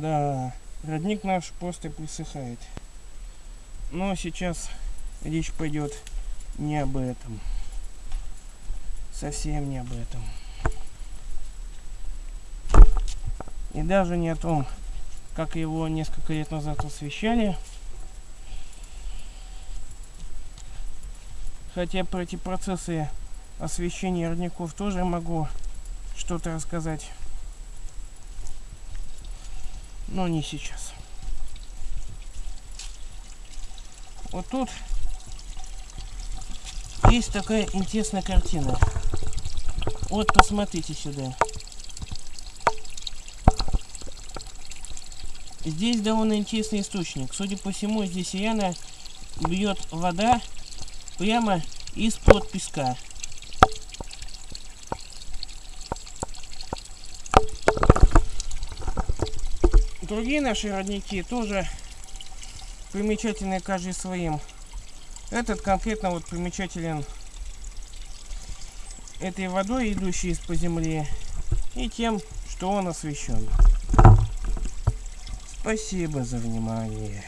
Да, родник наш просто присыхает. Но сейчас речь пойдет не об этом. Совсем не об этом. И даже не о том, как его несколько лет назад освещали. Хотя про эти процессы освещения родников тоже могу что-то рассказать. Но не сейчас. Вот тут есть такая интересная картина. Вот посмотрите сюда. Здесь довольно интересный источник. Судя по всему, здесь реально бьет вода прямо из-под песка. Другие наши родники тоже примечательны каждый своим. Этот конкретно вот примечателен этой водой, идущей из-под земли, и тем, что он освещен. Спасибо за внимание.